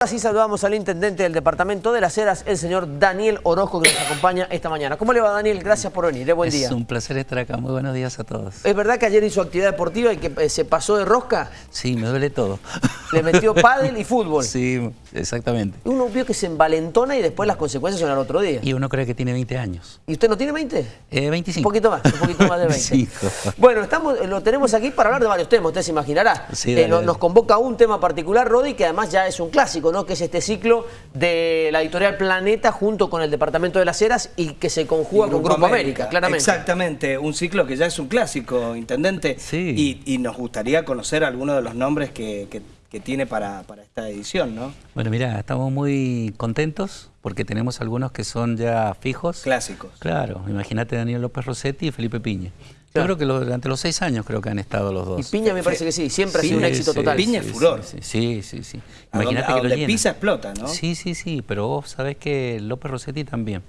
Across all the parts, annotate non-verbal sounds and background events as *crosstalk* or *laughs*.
Así saludamos al intendente del departamento de las Heras, el señor Daniel Orozco, que nos acompaña esta mañana. ¿Cómo le va, Daniel? Gracias por venir. Buen día. Es un placer estar acá. Muy buenos días a todos. ¿Es verdad que ayer hizo actividad deportiva y que eh, se pasó de rosca? Sí, me duele todo. *laughs* Le metió pádel y fútbol. Sí, exactamente. Uno vio que se envalentona y después las consecuencias son al otro día. Y uno cree que tiene 20 años. ¿Y usted no tiene 20? Eh, 25. Un poquito más, un poquito más de 20. *laughs* Sí. Bueno, estamos, lo tenemos aquí para hablar de varios temas, usted se imaginará. Sí, Eh, dale, nos, dale. nos convoca un tema particular, Rodi, que además ya es un clásico, ¿no? Que es este ciclo de la editorial Planeta junto con el Departamento de las Heras y que se conjuga con Grupo América, claramente. Exactamente, un ciclo que ya es un clásico, intendente. Sí. Y, y nos gustaría conocer algunos de los nombres que, que- que tiene para, para esta edición, ¿no? Bueno, mira, estamos muy contentos porque tenemos algunos que son ya fijos. Clásicos. Claro, imagínate Daniel López Rossetti y Felipe Piña. Claro. Yo creo que lo- durante los seis años creo que han estado los dos. Y Piña me parece que sí, siempre ha sido un Sí, éxito sí, total. Piña es furor. Sí, sí, sí. sí. Imagínate que lo llenan. pisa explota, ¿no? Sí, sí, sí, pero vos sabés que López Rossetti también.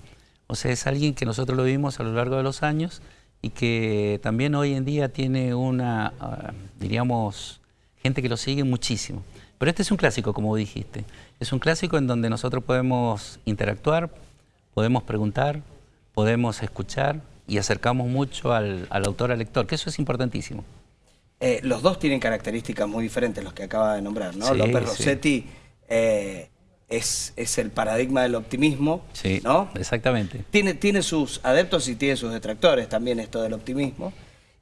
O sea, es alguien que nosotros lo vimos a lo largo de los años y que también hoy en día tiene una, ah, diríamos, gente que lo sigue muchísimo. Pero este es un clásico, como dijiste. Es un clásico en donde nosotros podemos interactuar, podemos preguntar, podemos escuchar y acercamos mucho al, al autor, al lector, que eso es importantísimo. Eh, los dos tienen características muy diferentes, los que acaba de nombrar, ¿no? Sí, López sí. Rossetti eh, es, es el paradigma del optimismo, Sí, ¿no? exactamente. Tiene, tiene sus adeptos y tiene sus detractores también esto del optimismo.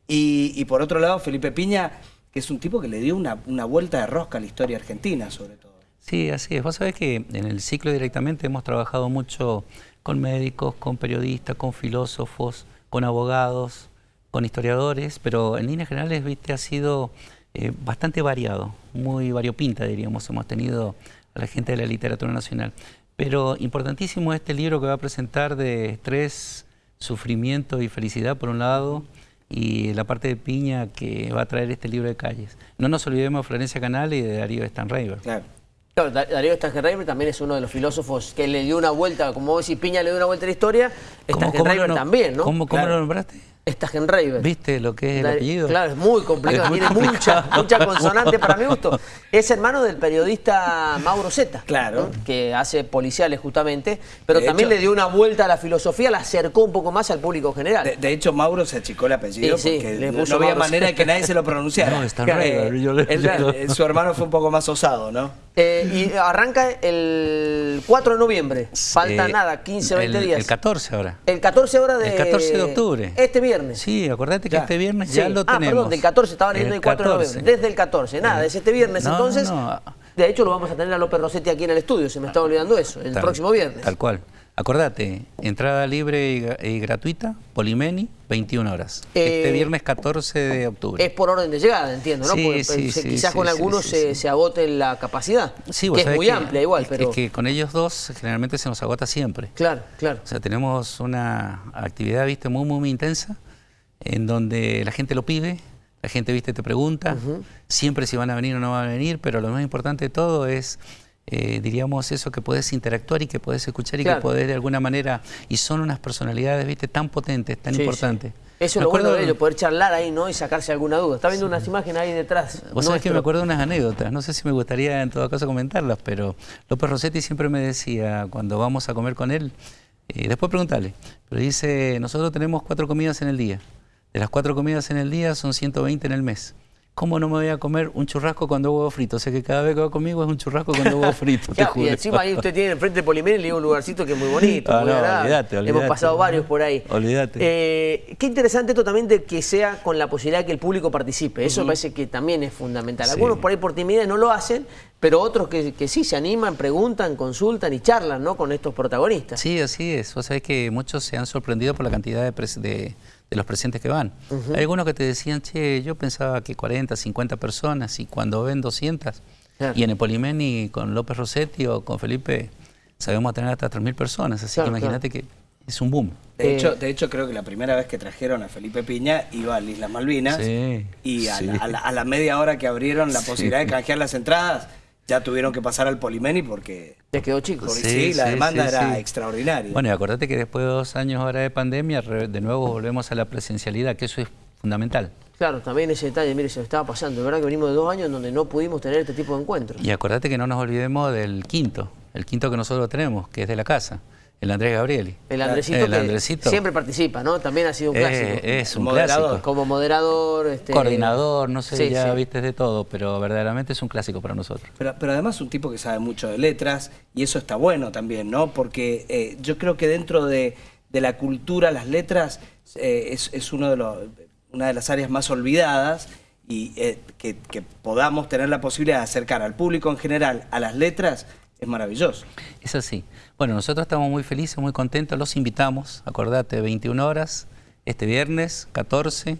Y, y por otro lado, Felipe Piña, que es un tipo que le dio una, una vuelta de rosca a la historia argentina, sobre todo. Sí, así es. Vos sabés que en el ciclo directamente hemos trabajado mucho con médicos, con periodistas, con filósofos, con abogados, con historiadores, pero en líneas generales, viste, ha sido eh, bastante variado, muy variopinta, diríamos. Hemos tenido a la gente de la literatura nacional. Pero importantísimo este libro que va a presentar de estrés, sufrimiento y felicidad, por un lado, y la parte de piña que va a traer este libro de calles. No nos olvidemos de Florencia Canal y de Darío Stanraiver. Claro. Claro, Da- Darío Stangenreiber también es uno de los filósofos que le dio una vuelta, como vos decís, Piña le dio una vuelta a la historia, Stangenreiber lo- también, ¿no? ¿Cómo, cómo Claro. lo nombraste? Stangenreiber. ¿Viste lo que es el apellido? Claro, es muy complicado, Es muy tiene complicado. mucha, mucha consonante para mi gusto. *laughs* Es hermano del periodista Mauro Zeta, Claro. ¿no? que hace policiales justamente, pero De también hecho- le dio una vuelta a la filosofía, la acercó un poco más al público general. De, de hecho, Mauro se achicó el apellido Sí, sí, porque no había Mauro. manera de que nadie se lo pronunciara. No, eh, eh, su hermano fue un poco más osado, ¿no? Eh, y arranca el 4 de noviembre, falta Eh, nada, 15, 20 el, días. El 14 ahora. El 14 horas de... El 14 de octubre. Este viernes. Sí, acordate que Ya. este viernes Sí. ya lo ah, tenemos. perdón, del 14, estaba leyendo el El 4 de 14. noviembre. Desde el 14, nada, es este viernes. No, no, entonces, no. de hecho, lo vamos a tener a López Rossetti aquí en el estudio, se me estaba olvidando eso, el Tal- próximo viernes. Tal cual. Acordate, entrada libre y, gra- y gratuita, Polimeni, 21 horas. Eh, este viernes 14 de octubre. Es por orden de llegada, entiendo, ¿no? Sí, Porque sí, pensé- sí, quizás con algunos se, se agote la capacidad, Sí, que es muy que- amplia igual, es- pero... Es que con ellos dos generalmente se nos agota siempre. Claro, claro. O sea, tenemos una actividad, viste, muy, muy, muy intensa, en donde la gente lo pide, la gente, viste, te pregunta, siempre si van a venir o no van a venir, pero lo más importante de todo es, eh, diríamos, eso que podés interactuar y que podés escuchar y Claro. que podés de alguna manera, y son unas personalidades, viste, tan potentes, tan Sí, importantes. sí. Eso es lo bueno acuerdo- de ello, poder charlar ahí, ¿no? Y sacarse alguna duda. Está viendo unas imágenes ahí detrás. Vos sabés que me acuerdo de unas anécdotas, no sé si me gustaría en todo caso comentarlas, pero López Rossetti siempre me decía, cuando vamos a comer con él, eh, después preguntarle, pero dice, nosotros tenemos cuatro comidas en el día, de las cuatro comidas en el día son 120 en el mes. ¿Cómo no me voy a comer un churrasco con dos huevos fritos? O sea que cada vez que va conmigo es un churrasco con dos huevos *laughs* fritos, te y encima ahí usted tiene enfrente de Polimer y le un lugarcito que es muy bonito, *laughs* Ah, muy no, agradable. olvídate, Hemos pasado varios por ahí. Olvídate. Eh, qué interesante esto también de que sea con la posibilidad de que el público participe. Eso me parece que también es fundamental. Sí. Algunos por ahí por timidez no lo hacen, pero otros que, que sí se animan, preguntan, consultan y charlan ¿no? con estos protagonistas. Sí, así es. Vos sabés que muchos se han sorprendido por la cantidad de, pres- de- de los presentes que van. Hay algunos que te decían, che, yo pensaba que 40, 50 personas y cuando ven 200, Claro. y en el Polimeni con López Rossetti o con Felipe sabemos tener hasta 3.000 personas, así Claro, que imagínate que es un boom. De, Eh, hecho, de hecho, creo que la primera vez que trajeron a Felipe Piña iba a las Islas Malvinas Sí, y a, sí. la, a la- a la media hora que abrieron la Sí. posibilidad de canjear las entradas, ya tuvieron que pasar al Polimeni porque, Te quedó chico. porque Sí, sí, la sí, demanda sí, era sí. extraordinaria. Bueno, y acordate que después de dos años ahora de pandemia, re- de nuevo volvemos a la presencialidad, que eso es fundamental. Claro, también ese detalle, mire, se me estaba pasando. De verdad que venimos de dos años en donde no pudimos tener este tipo de encuentros. Y acordate que no nos olvidemos del quinto, el quinto que nosotros tenemos, que es de la casa, el Andrés Gabrieli. El Andresito, El que Andresito. siempre participa, ¿no? También ha sido un Eh, clásico. es un Moderador. clásico. Como moderador, este, Coordinador, no sé, Sí, ya sí. viste de todo, pero verdaderamente es un clásico para nosotros. Pero, pero además un tipo que sabe mucho de letras y eso está bueno también, ¿no? Porque eh, yo creo que dentro de, de la cultura las letras eh, es, es uno de los, una de las áreas más olvidadas y eh, que, que podamos tener la posibilidad de acercar al público en general a las letras es maravilloso. Es así. Bueno, nosotros estamos muy felices, muy contentos, los invitamos, acordate, 21 horas, este viernes, 14,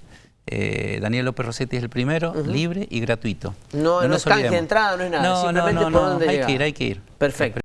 eh, Daniel López Rossetti es el primero, libre y gratuito. No, no, es canje de entrada, no es nada. No, no, simplemente no, por no, dónde hay llegar. que ir, hay que ir. Perfecto.